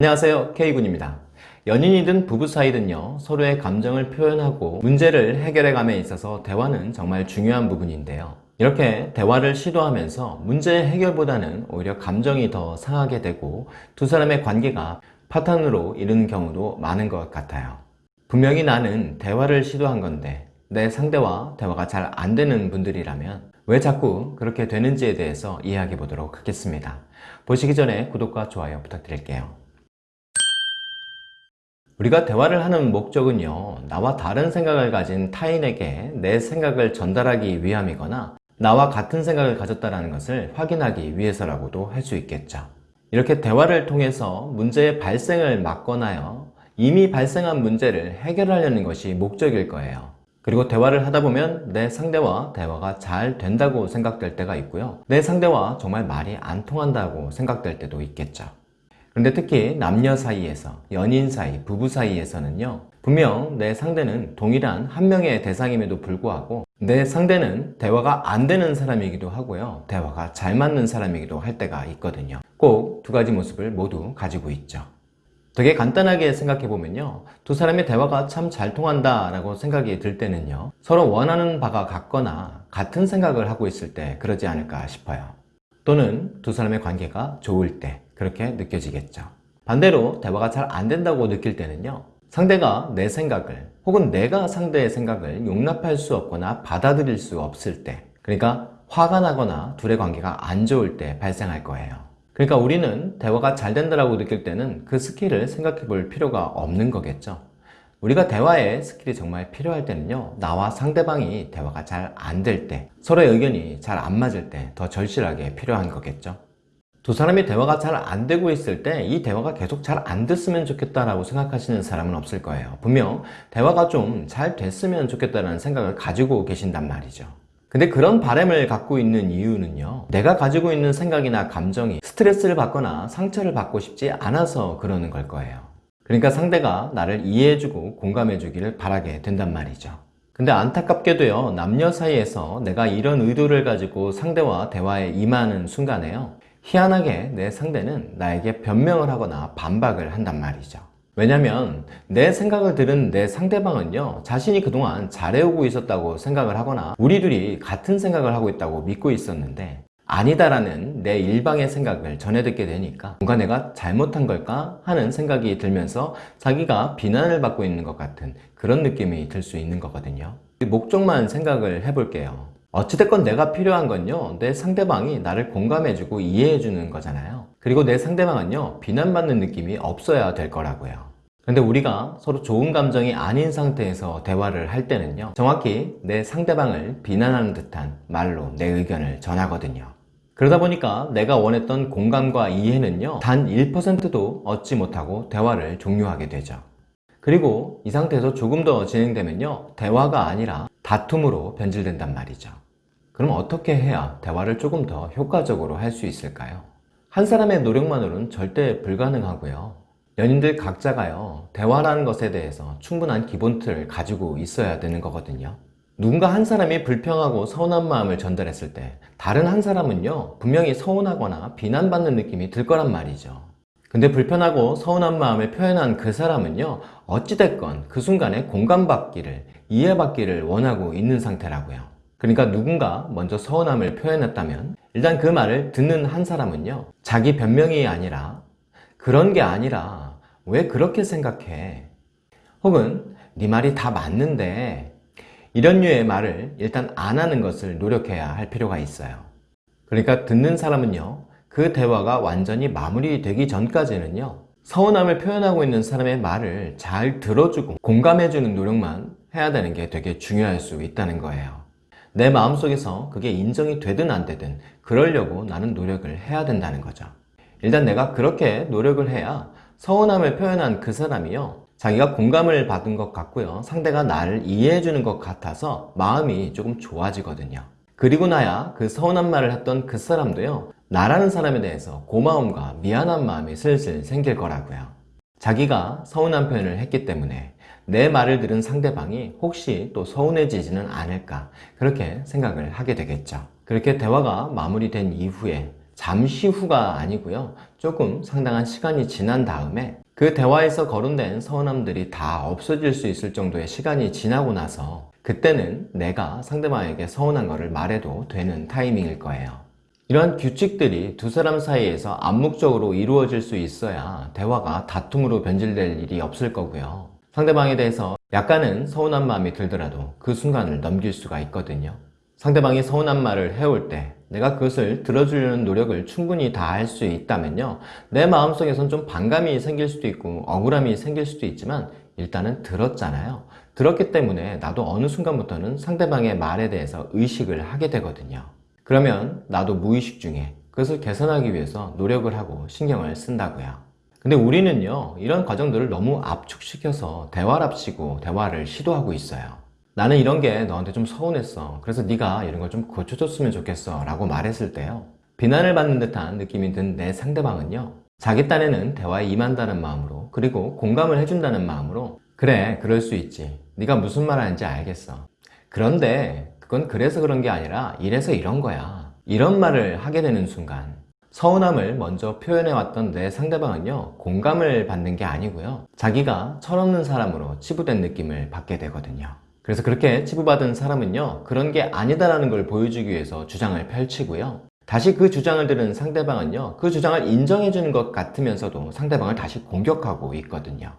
안녕하세요. K군입니다. 연인이든 부부 사이든요 서로의 감정을 표현하고 문제를 해결해감에 있어서 대화는 정말 중요한 부분인데요. 이렇게 대화를 시도하면서 문제 해결보다는 오히려 감정이 더 상하게 되고 두 사람의 관계가 파탄으로 이르는 경우도 많은 것 같아요. 분명히 나는 대화를 시도한 건데 내 상대와 대화가 잘 안 되는 분들이라면 왜 자꾸 그렇게 되는지에 대해서 이야기해 보도록 하겠습니다. 보시기 전에 구독과 좋아요 부탁드릴게요 우리가 대화를 하는 목적은요 나와 다른 생각을 가진 타인에게 내 생각을 전달하기 위함이거나 나와 같은 생각을 가졌다는 것을 확인하기 위해서라고도 할 수 있겠죠. 이렇게 대화를 통해서 문제의 발생을 막거나요 이미 발생한 문제를 해결하려는 것이 목적일 거예요. 그리고 대화를 하다 보면 내 상대와 대화가 잘 된다고 생각될 때가 있고요. 내 상대와 정말 말이 안 통한다고 생각될 때도 있겠죠 그런데 특히 남녀 사이에서 연인 사이, 부부 사이에서는요 분명 내 상대는 동일한 한 명의 대상임에도 불구하고 내 상대는 대화가 안 되는 사람이기도 하고요 대화가 잘 맞는 사람이기도 할 때가 있거든요. 꼭 두 가지 모습을 모두 가지고 있죠. 되게 간단하게 생각해보면요 두 사람의 대화가 참 잘 통한다 라고 생각이 들 때는요 서로 원하는 바가 같거나 같은 생각을 하고 있을 때 그러지 않을까 싶어요. 또는 두 사람의 관계가 좋을 때 그렇게 느껴지겠죠. 반대로 대화가 잘 안 된다고 느낄 때는요 상대가 내 생각을 혹은 내가 상대의 생각을 용납할 수 없거나 받아들일 수 없을 때 그러니까 화가 나거나 둘의 관계가 안 좋을 때 발생할 거예요. 그러니까 우리는 대화가 잘 된다고 느낄 때는 그 skill을 생각해 볼 필요가 없는 거겠죠. 우리가 대화에 skill이 정말 필요할 때는요 나와 상대방이 대화가 잘 안 될 때 서로의 의견이 잘 안 맞을 때 더 절실하게 필요한 거겠죠 두 사람이 대화가 잘 안 되고 있을 때 이 대화가 계속 잘 안 됐으면 좋겠다라고 생각하시는 사람은 없을 거예요. 분명 대화가 좀 잘 됐으면 좋겠다는 생각을 가지고 계신단 말이죠. 근데 그런 바램을 갖고 있는 이유는요. 내가 가지고 있는 생각이나 감정이 스트레스를 받거나 상처를 받고 싶지 않아서 그러는 걸 거예요. 그러니까 상대가 나를 이해해주고 공감해주기를 바라게 된단 말이죠. 근데 안타깝게도요 남녀 사이에서 내가 이런 의도를 가지고 상대와 대화에 임하는 순간에요 희한하게 내 상대는 나에게 변명을 하거나 반박을 한단 말이죠. 왜냐면 내 생각을 들은 내 상대방은요 자신이 그동안 잘해오고 있었다고 생각을 하거나 우리 둘이 같은 생각을 하고 있다고 믿고 있었는데 아니다라는 내 일방의 생각을 전해 듣게 되니까 뭔가 내가 잘못한 걸까 하는 생각이 들면서 자기가 비난을 받고 있는 것 같은 그런 느낌이 들 수 있는 거거든요. 목적만 생각을 해볼게요 어찌됐건 내가 필요한 건요 내 상대방이 나를 공감해주고 이해해주는 거잖아요. 그리고 내 상대방은요 비난받는 느낌이 없어야 될 거라고요. 근데 우리가 서로 좋은 감정이 아닌 상태에서 대화를 할 때는요 정확히 내 상대방을 비난하는 듯한 말로 내 의견을 전하거든요. 그러다 보니까 내가 원했던 공감과 이해는요 단 1%도 얻지 못하고 대화를 종료하게 되죠. 그리고 이 상태에서 조금 더 진행되면요 대화가 아니라 다툼으로 변질된단 말이죠. 그럼 어떻게 해야 대화를 조금 더 효과적으로 할 수 있을까요? 한 사람의 노력만으로는 절대 불가능하고요. 연인들 각자가요 대화라는 것에 대해서 충분한 기본 틀을 가지고 있어야 되는 거거든요. 누군가 한 사람이 불평하고 서운한 마음을 전달했을 때 다른 한 사람은요 분명히 서운하거나 비난받는 느낌이 들 거란 말이죠. 근데 불편하고 서운한 마음을 표현한 그 사람은요 어찌됐건 그 순간에 공감받기를 이해받기를 원하고 있는 상태라고요. 그러니까 누군가 먼저 서운함을 표현했다면 일단 그 말을 듣는 한 사람은요 자기 변명이 아니라 그런 게 아니라 왜 그렇게 생각해? 혹은 네 말이 다 맞는데 이런 류의 말을 일단 안 하는 것을 노력해야 할 필요가 있어요. 그러니까 듣는 사람은요 그 대화가 완전히 마무리되기 전까지는요 서운함을 표현하고 있는 사람의 말을 잘 들어주고 공감해주는 노력만 해야 되는 게 되게 중요할 수 있다는 거예요. 내 마음속에서 그게 인정이 되든 안 되든 그러려고 나는 노력을 해야 된다는 거죠. 일단 내가 그렇게 노력을 해야 서운함을 표현한 그 사람이요. 자기가 공감을 받은 것 같고요. 상대가 나를 이해해 주는 것 같아서 마음이 조금 좋아지거든요. 그리고 나야 그 서운한 말을 했던 그 사람도요. 나라는 사람에 대해서 고마움과 미안한 마음이 슬슬 생길 거라고요. 자기가 서운한 표현을 했기 때문에 내 말을 들은 상대방이 혹시 또 서운해지지는 않을까 그렇게 생각을 하게 되겠죠 그렇게 대화가 마무리된 이후에 잠시 후가 아니고요. 조금 상당한 시간이 지난 다음에 그 대화에서 거론된 서운함들이 다 없어질 수 있을 정도의 시간이 지나고 나서 그때는 내가 상대방에게 서운한 것을 말해도 되는 타이밍일 거예요. 이러한 규칙들이 두 사람 사이에서 암묵적으로 이루어질 수 있어야 대화가 다툼으로 변질될 일이 없을 거고요. 상대방에 대해서 약간은 서운한 마음이 들더라도 그 순간을 넘길 수가 있거든요. 상대방이 서운한 말을 해올 때 내가 그것을 들어주려는 노력을 충분히 다 할 수 있다면요. 내 마음속에선 좀 반감이 생길 수도 있고 억울함이 생길 수도 있지만 일단은 들었잖아요. 들었기 때문에 나도 어느 순간부터는 상대방의 말에 대해서 의식을 하게 되거든요. 그러면 나도 무의식 중에 그것을 개선하기 위해서 노력을 하고 신경을 쓴다고요. 근데 우리는요, 이런 과정들을 너무 압축시켜서 대화랍시고 대화를 시도하고 있어요. 나는 이런 게 너한테 좀 서운했어. 그래서 네가 이런 걸 좀 고쳐줬으면 좋겠어. 라고 말했을 때요. 비난을 받는 듯한 느낌이 든 내 상대방은요. 자기 딴에는 대화에 임한다는 마음으로 그리고 공감을 해준다는 마음으로 그래 그럴 수 있지. 네가 무슨 말 하는지 알겠어. 그런데 그건 그래서 그런 게 아니라 이래서 이런 거야. 이런 말을 하게 되는 순간 서운함을 먼저 표현해왔던 내 상대방은요 공감을 받는 게 아니고요. 자기가 철없는 사람으로 치부된 느낌을 받게 되거든요. 그래서 그렇게 치부받은 사람은요 그런 게 아니다라는 걸 보여주기 위해서 주장을 펼치고요. 다시 그 주장을 들은 상대방은요 그 주장을 인정해 주는 것 같으면서도 상대방을 다시 공격하고 있거든요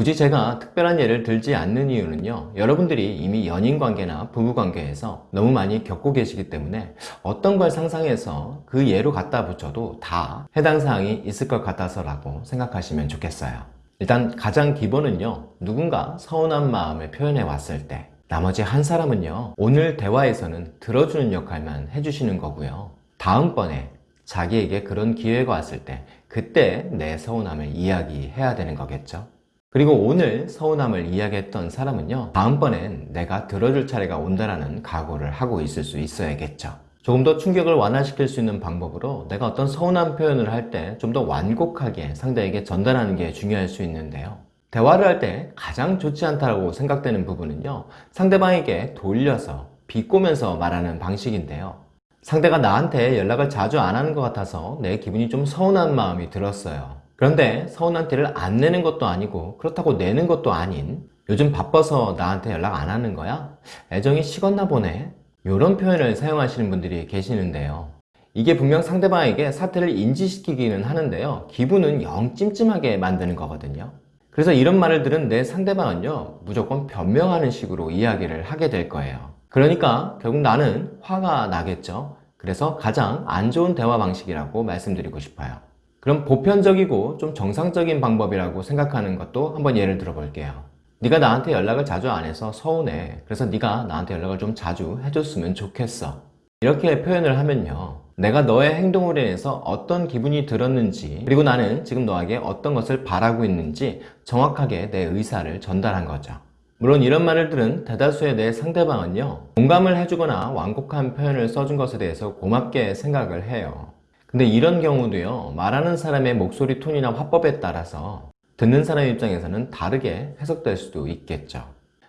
굳이 제가 특별한 예를 들지 않는 이유는요 여러분들이 이미 연인관계나 부부관계에서 너무 많이 겪고 계시기 때문에 어떤 걸 상상해서 그 예로 갖다 붙여도 다 해당 사항이 있을 것 같아서 라고 생각하시면 좋겠어요. 일단 가장 기본은요 누군가 서운한 마음을 표현해 왔을 때 나머지 한 사람은요 오늘 대화에서는 들어주는 역할만 해주시는 거고요. 다음번에 자기에게 그런 기회가 왔을 때 그때 내 서운함을 이야기해야 되는 거겠죠 그리고 오늘 서운함을 이야기했던 사람은요 다음번엔 내가 들어줄 차례가 온다라는 각오를 하고 있을 수 있어야겠죠. 조금 더 충격을 완화시킬 수 있는 방법으로 내가 어떤 서운한 표현을 할 때 좀 더 완곡하게 상대에게 전달하는 게 중요할 수 있는데요. 대화를 할 때 가장 좋지 않다고 생각되는 부분은요 상대방에게 돌려서 비꼬면서 말하는 방식인데요. 상대가 나한테 연락을 자주 안 하는 것 같아서 내 기분이 좀 서운한 마음이 들었어요 그런데 서운한 티를 안 내는 것도 아니고 그렇다고 내는 것도 아닌 요즘 바빠서 나한테 연락 안 하는 거야? 애정이 식었나 보네? 이런 표현을 사용하시는 분들이 계시는데요. 이게 분명 상대방에게 사태를 인지시키기는 하는데요. 기분은 영 찜찜하게 만드는 거거든요. 그래서 이런 말을 들은 내 상대방은요 무조건 변명하는 식으로 이야기를 하게 될 거예요. 그러니까 결국 나는 화가 나겠죠. 그래서 가장 안 좋은 대화 방식이라고 말씀드리고 싶어요 그럼 보편적이고 좀 정상적인 방법이라고 생각하는 것도 한번 예를 들어 볼게요. 네가 나한테 연락을 자주 안 해서 서운해. 그래서 네가 나한테 연락을 좀 자주 해줬으면 좋겠어. 이렇게 표현을 하면요. 내가 너의 행동으로 인해서 어떤 기분이 들었는지 그리고 나는 지금 너에게 어떤 것을 바라고 있는지 정확하게 내 의사를 전달한 거죠. 물론 이런 말을 들은 대다수의 내 상대방은요 공감을 해주거나 완곡한 표현을 써준 것에 대해서 고맙게 생각을 해요 근데 이런 경우도요 말하는 사람의 목소리 톤이나 화법에 따라서 듣는 사람 입장에서는 다르게 해석될 수도 있겠죠.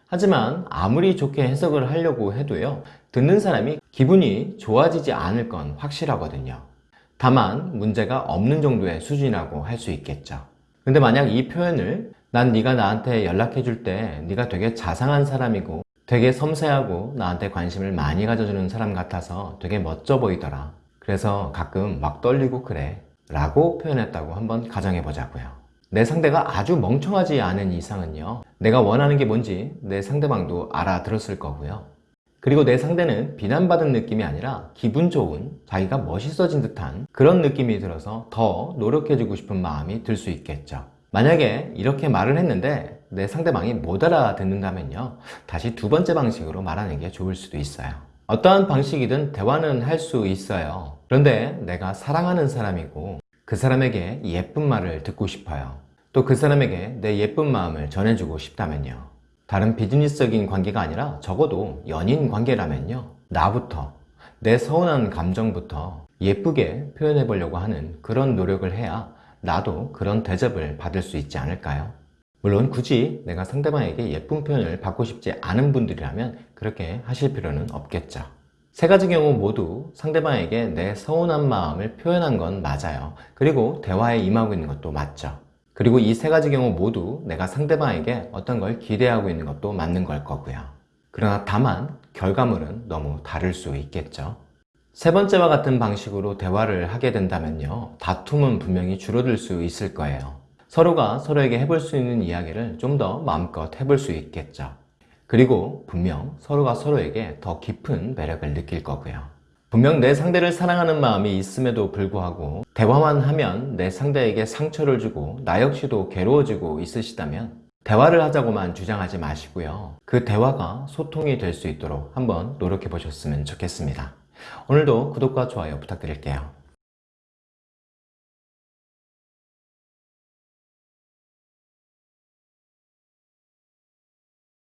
하지만 아무리 좋게 해석을 하려고 해도요 듣는 사람이 기분이 좋아지지 않을 건 확실하거든요. 다만 문제가 없는 정도의 수준이라고 할 수 있겠죠. 근데 만약 이 표현을 난 네가 나한테 연락해 줄 때 네가 되게 자상한 사람이고 되게 섬세하고 나한테 관심을 많이 가져주는 사람 같아서 되게 멋져 보이더라 그래서 가끔 막 떨리고 그래 라고 표현했다고 한번 가정해 보자고요. 내 상대가 아주 멍청하지 않은 이상은요 내가 원하는 게 뭔지 내 상대방도 알아들었을 거고요. 그리고 내 상대는 비난받은 느낌이 아니라 기분 좋은 자기가 멋있어진 듯한 그런 느낌이 들어서 더 노력해주고 싶은 마음이 들 수 있겠죠. 만약에 이렇게 말을 했는데 내 상대방이 못 알아듣는다면요 다시 두 번째 방식으로 말하는 게 좋을 수도 있어요 어떠한 방식이든 대화는 할 수 있어요. 그런데 내가 사랑하는 사람이고 그 사람에게 예쁜 말을 듣고 싶어요. 또 그 사람에게 내 예쁜 마음을 전해주고 싶다면요. 다른 비즈니스적인 관계가 아니라 적어도 연인 관계라면요. 나부터 내 서운한 감정부터 예쁘게 표현해 보려고 하는 그런 노력을 해야 나도 그런 대접을 받을 수 있지 않을까요? 물론 굳이 내가 상대방에게 예쁜 표현을 받고 싶지 않은 분들이라면 그렇게 하실 필요는 없겠죠 세 가지 경우 모두 상대방에게 내 서운한 마음을 표현한 건 맞아요. 그리고 대화에 임하고 있는 것도 맞죠. 그리고 이 세 가지 경우 모두 내가 상대방에게 어떤 걸 기대하고 있는 것도 맞는 걸 거고요. 그러나 다만 결과물은 너무 다를 수 있겠죠. 세 번째와 같은 방식으로 대화를 하게 된다면요. 다툼은 분명히 줄어들 수 있을 거예요. 서로가 서로에게 해볼 수 있는 이야기를 좀 더 마음껏 해볼 수 있겠죠. 그리고 분명 서로가 서로에게 더 깊은 매력을 느낄 거고요. 분명 내 상대를 사랑하는 마음이 있음에도 불구하고 대화만 하면 내 상대에게 상처를 주고 나 역시도 괴로워지고 있으시다면 대화를 하자고만 주장하지 마시고요. 그 대화가 소통이 될 수 있도록 한번 노력해 보셨으면 좋겠습니다. 오늘도 구독과 좋아요 부탁드릴게요.